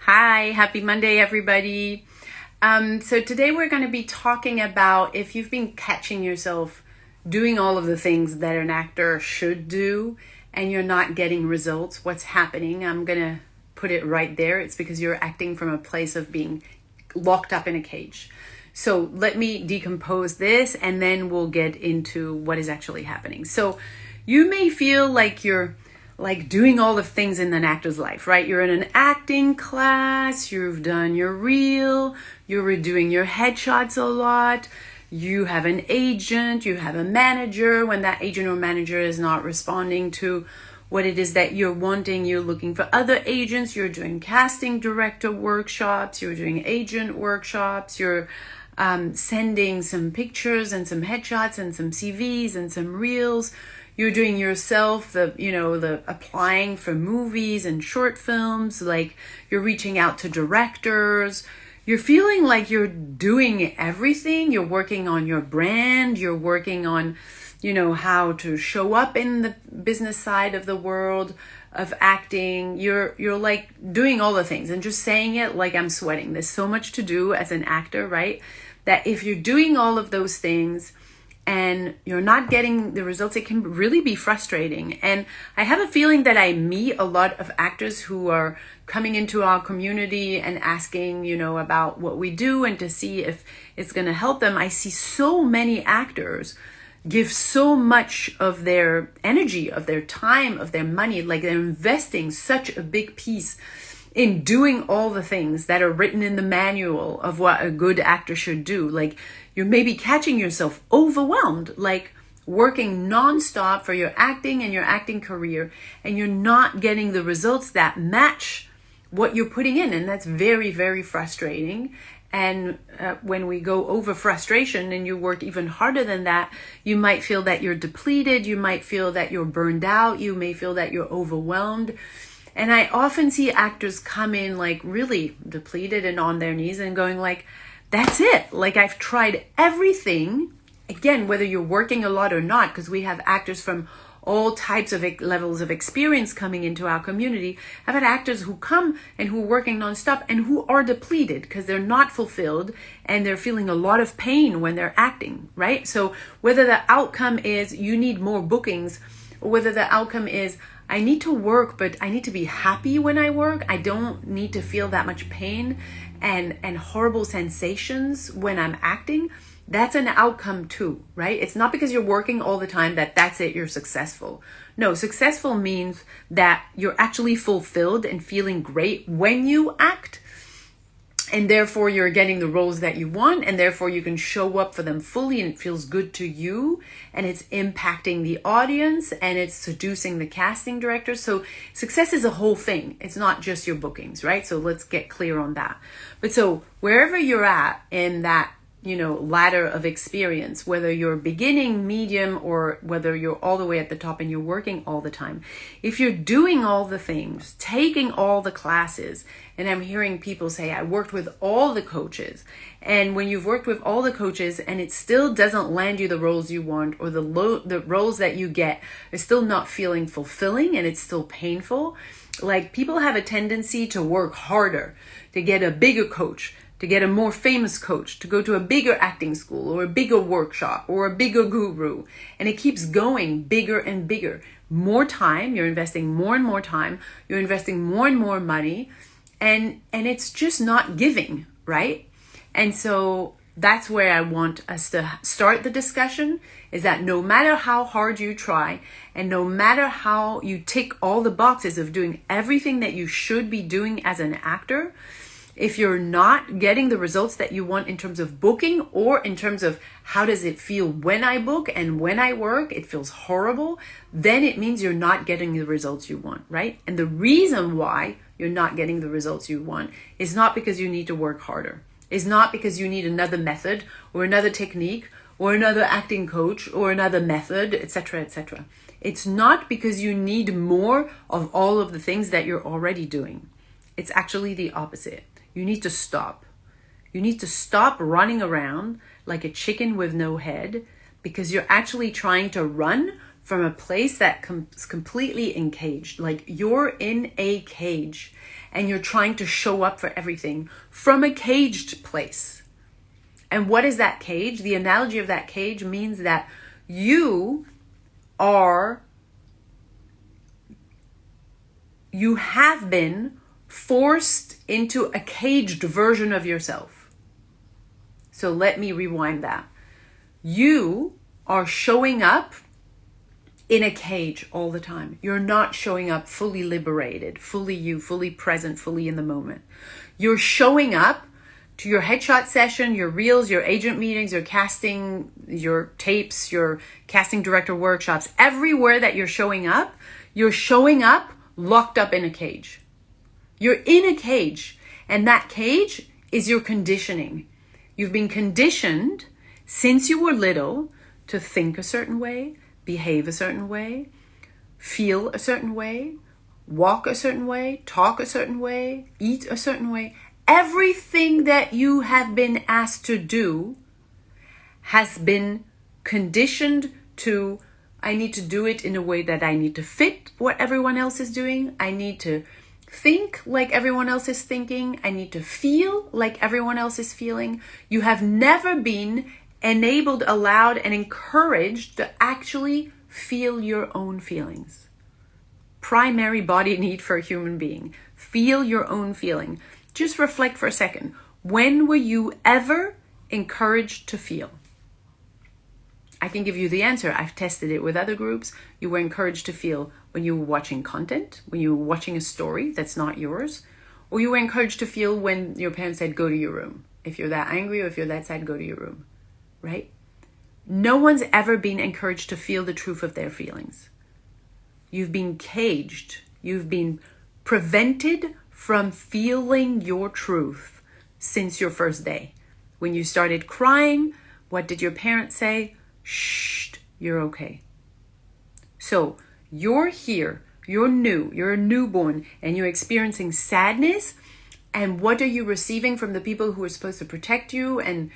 Hi, happy Monday, everybody. Um, so today we're going to be talking about if you've been catching yourself doing all of the things that an actor should do and you're not getting results, what's happening? I'm going to put it right there. It's because you're acting from a place of being locked up in a cage. So let me decompose this and then we'll get into what is actually happening. So you may feel like you're like doing all the things in an actor's life, right? You're in an acting class, you've done your reel, you're doing your headshots a lot, you have an agent, you have a manager. When that agent or manager is not responding to what it is that you're wanting, you're looking for other agents, you're doing casting director workshops, you're doing agent workshops, you're um, sending some pictures and some headshots and some CVs and some reels you're doing yourself the you know the applying for movies and short films like you're reaching out to directors. You're feeling like you're doing everything. You're working on your brand. You're working on you know how to show up in the business side of the world of acting. You're you're like doing all the things and just saying it like I'm sweating. There's so much to do as an actor right? That if you're doing all of those things and you're not getting the results, it can really be frustrating. And I have a feeling that I meet a lot of actors who are coming into our community and asking, you know, about what we do and to see if it's going to help them. I see so many actors give so much of their energy, of their time, of their money, like they're investing such a big piece in doing all the things that are written in the manual of what a good actor should do. Like you're maybe catching yourself overwhelmed, like working nonstop for your acting and your acting career, and you're not getting the results that match what you're putting in. And that's very, very frustrating. And uh, when we go over frustration and you work even harder than that, you might feel that you're depleted. You might feel that you're burned out. You may feel that you're overwhelmed. And I often see actors come in like really depleted and on their knees and going like, that's it. Like I've tried everything. Again, whether you're working a lot or not, because we have actors from all types of levels of experience coming into our community. I've had actors who come and who are working nonstop and who are depleted because they're not fulfilled and they're feeling a lot of pain when they're acting, right? So whether the outcome is you need more bookings or whether the outcome is I need to work, but I need to be happy when I work. I don't need to feel that much pain and, and horrible sensations when I'm acting. That's an outcome too, right? It's not because you're working all the time that that's it, you're successful. No, successful means that you're actually fulfilled and feeling great when you act and therefore you're getting the roles that you want and therefore you can show up for them fully and it feels good to you and it's impacting the audience and it's seducing the casting director. So success is a whole thing. It's not just your bookings right? So let's get clear on that. But so wherever you're at in that you know ladder of experience whether you're beginning medium or whether you're all the way at the top and you're working all the time. If you're doing all the things taking all the classes and i'm hearing people say i worked with all the coaches. And when you've worked with all the coaches and it still doesn't land you the roles you want or the low the roles that you get are still not feeling fulfilling and it's still painful like people have a tendency to work harder to get a bigger coach to get a more famous coach, to go to a bigger acting school or a bigger workshop or a bigger guru. And it keeps going bigger and bigger. More time, you're investing more and more time, you're investing more and more money, and and it's just not giving, right? And so that's where I want us to start the discussion is that no matter how hard you try and no matter how you tick all the boxes of doing everything that you should be doing as an actor, if you're not getting the results that you want in terms of booking or in terms of how does it feel when I book and when I work, it feels horrible, then it means you're not getting the results you want, right? And the reason why you're not getting the results you want is not because you need to work harder. Is not because you need another method or another technique or another acting coach or another method, etc., etc. It's not because you need more of all of the things that you're already doing. It's actually the opposite. You need to stop. You need to stop running around like a chicken with no head because you're actually trying to run from a place that comes completely encaged. Like you're in a cage and you're trying to show up for everything from a caged place. And what is that cage? The analogy of that cage means that you are, you have been forced into a caged version of yourself. So let me rewind that. You are showing up in a cage all the time. You're not showing up fully liberated, fully you, fully present, fully in the moment. You're showing up to your headshot session, your reels, your agent meetings, your casting, your tapes, your casting director workshops, everywhere that you're showing up, you're showing up locked up in a cage. You're in a cage, and that cage is your conditioning. You've been conditioned since you were little to think a certain way, behave a certain way, feel a certain way, walk a certain way, talk a certain way, eat a certain way. Everything that you have been asked to do has been conditioned to I need to do it in a way that I need to fit what everyone else is doing. I need to think like everyone else is thinking. I need to feel like everyone else is feeling. You have never been enabled, allowed, and encouraged to actually feel your own feelings. Primary body need for a human being. Feel your own feeling. Just reflect for a second. When were you ever encouraged to feel? I can give you the answer. I've tested it with other groups. You were encouraged to feel when you were watching content, when you were watching a story that's not yours, or you were encouraged to feel when your parents said, go to your room. If you're that angry or if you're that sad, go to your room right? No one's ever been encouraged to feel the truth of their feelings. You've been caged. You've been prevented from feeling your truth since your first day. When you started crying, what did your parents say? Shh, you're okay. So you're here, you're new, you're a newborn, and you're experiencing sadness. And what are you receiving from the people who are supposed to protect you and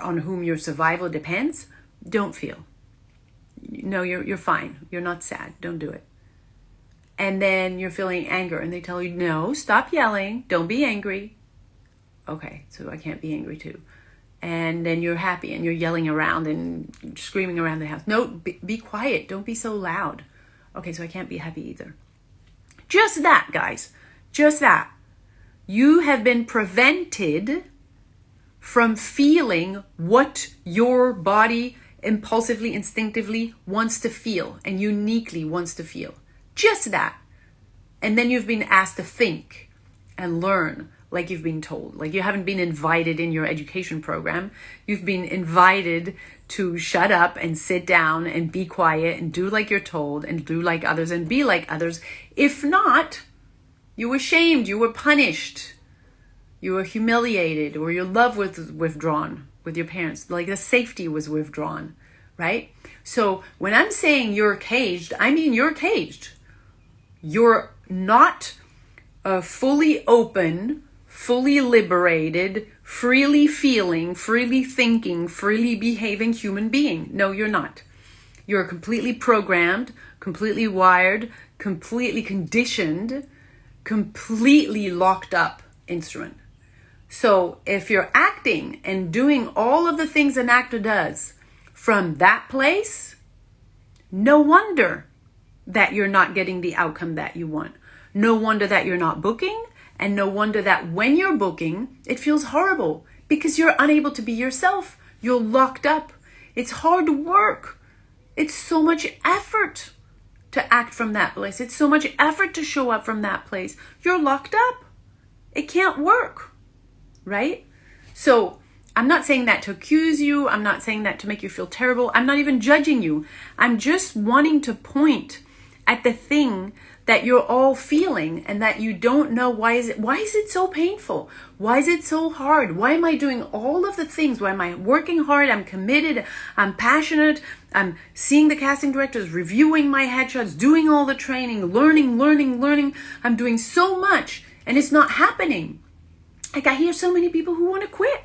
on whom your survival depends, don't feel. No, you're you're fine. You're not sad. Don't do it. And then you're feeling anger and they tell you, "No, stop yelling. Don't be angry." Okay, so I can't be angry too. And then you're happy and you're yelling around and screaming around the house. No, be, be quiet. Don't be so loud. Okay, so I can't be happy either. Just that, guys. Just that. You have been prevented from feeling what your body impulsively, instinctively wants to feel and uniquely wants to feel. Just that. And then you've been asked to think and learn like you've been told. Like you haven't been invited in your education program. You've been invited to shut up and sit down and be quiet and do like you're told and do like others and be like others. If not, you were shamed, you were punished you were humiliated or your love was withdrawn with your parents like the safety was withdrawn right so when i'm saying you're caged i mean you're caged you're not a fully open fully liberated freely feeling freely thinking freely behaving human being. No you're not. You're completely programmed completely wired completely conditioned completely locked up instrument. So if you're acting and doing all of the things an actor does from that place, no wonder that you're not getting the outcome that you want. No wonder that you're not booking, and no wonder that when you're booking, it feels horrible because you're unable to be yourself. You're locked up. It's hard work. It's so much effort to act from that place. It's so much effort to show up from that place. You're locked up. It can't work right? So I'm not saying that to accuse you. I'm not saying that to make you feel terrible. I'm not even judging you. I'm just wanting to point at the thing that you're all feeling and that you don't know why is it why is it so painful? Why is it so hard? Why am i doing all of the things? Why am i working hard? I'm committed. I'm passionate. I'm seeing the casting directors reviewing my headshots doing all the training learning learning learning. I'm doing so much and it's not happening. Like I hear so many people who want to quit,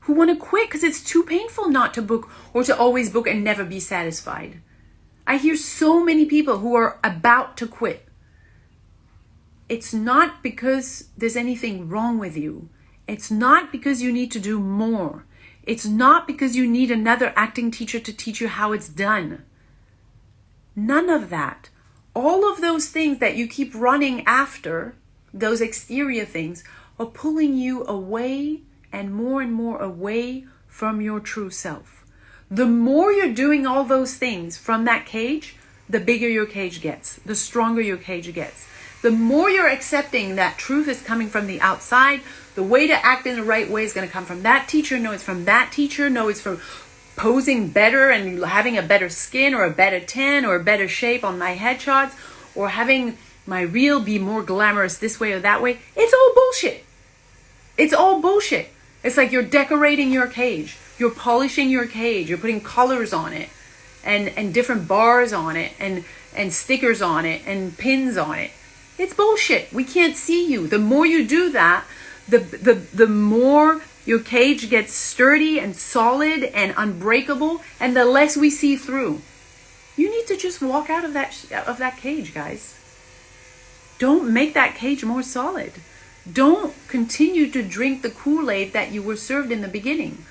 who want to quit because it's too painful not to book or to always book and never be satisfied. I hear so many people who are about to quit. It's not because there's anything wrong with you. It's not because you need to do more. It's not because you need another acting teacher to teach you how it's done. None of that. All of those things that you keep running after, those exterior things, are pulling you away and more and more away from your true self. The more you're doing all those things from that cage, the bigger your cage gets, the stronger your cage gets. The more you're accepting that truth is coming from the outside, the way to act in the right way is going to come from that teacher. No, it's from that teacher. No, it's from posing better and having a better skin or a better tan or a better shape on my headshots or having my reel be more glamorous this way or that way. It's all bullshit. It's all bullshit. It's like you're decorating your cage. You're polishing your cage. You're putting colors on it and, and different bars on it and, and stickers on it and pins on it. It's bullshit. We can't see you. The more you do that, the, the, the more your cage gets sturdy and solid and unbreakable, and the less we see through. You need to just walk out of that of that cage, guys. Don't make that cage more solid. Don't continue to drink the Kool-Aid that you were served in the beginning.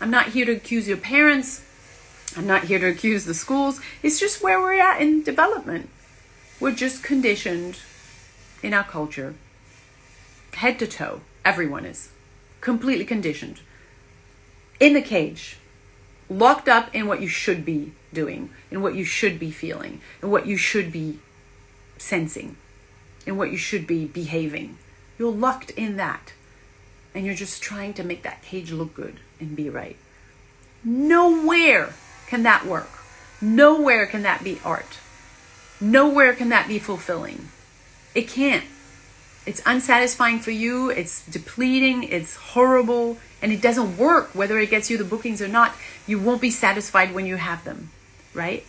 I'm not here to accuse your parents. I'm not here to accuse the schools. It's just where we're at in development. We're just conditioned in our culture, head to toe. Everyone is completely conditioned in the cage, locked up in what you should be doing, in what you should be feeling, in what you should be sensing, in what you should be behaving. You're locked in that. And you're just trying to make that cage look good and be right. Nowhere can that work. Nowhere can that be art. Nowhere can that be fulfilling. It can't. It's unsatisfying for you, it's depleting, it's horrible, and it doesn't work whether it gets you the bookings or not. You won't be satisfied when you have them, right?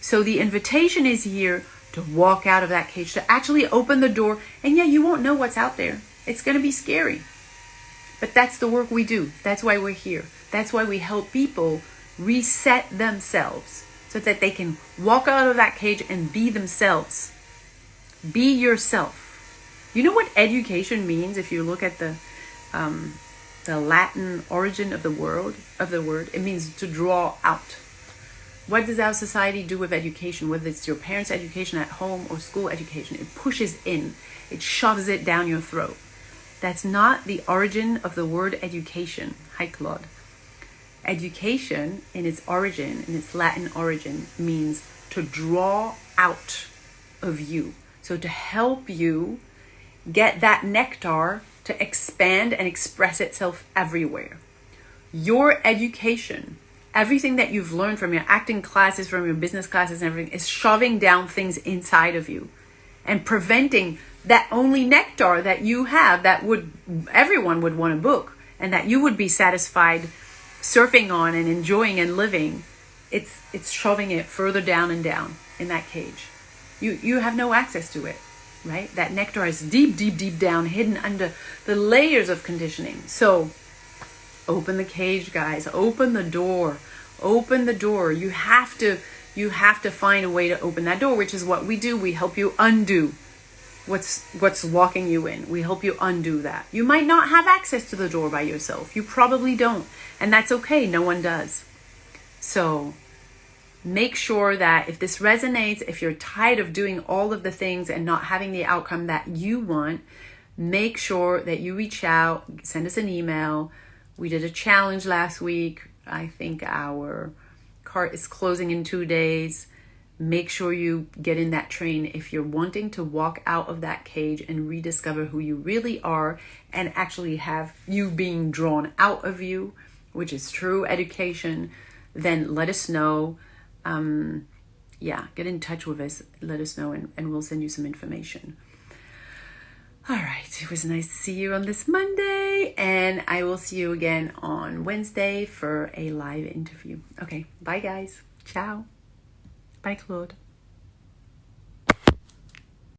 So the invitation is here to walk out of that cage, to actually open the door, and yeah, you won't know what's out there. It's going to be scary. But that's the work we do. That's why we're here. That's why we help people reset themselves so that they can walk out of that cage and be themselves. Be yourself. You know what education means if you look at the um, the Latin origin of the word of the word? It means to draw out. What does our society do with education? Whether it's your parents' education at home or school education, it pushes in, it shoves it down your throat. That's not the origin of the word education. Hi, Claude. Education, in its origin, in its Latin origin, means to draw out of you. So to help you get that nectar to expand and express itself everywhere. Your education, everything that you've learned from your acting classes, from your business classes, and everything is shoving down things inside of you and preventing that only nectar that you have that would everyone would want to book and that you would be satisfied surfing on and enjoying and living it's it's shoving it further down and down in that cage you you have no access to it right? That nectar is deep, deep, deep down, hidden under the layers of conditioning. So open the cage, guys. Open the door. Open the door. You have to you have to find a way to open that door, which is what we do. We help you undo what's what's locking you in. We help you undo that. You might not have access to the door by yourself. You probably don't. And that's okay. No one does. So make sure that if this resonates, if you're tired of doing all of the things and not having the outcome that you want, make sure that you reach out, send us an email. We did a challenge last week. I think our cart is closing in two days. Make sure you get in that train if you're wanting to walk out of that cage and rediscover who you really are and actually have you being drawn out of you, which is true education. Then let us know um, yeah, get in touch with us, let us know, and, and we'll send you some information. All right, it was nice to see you on this Monday, and I will see you again on Wednesday for a live interview. Okay, bye guys. Ciao. Bye, Claude.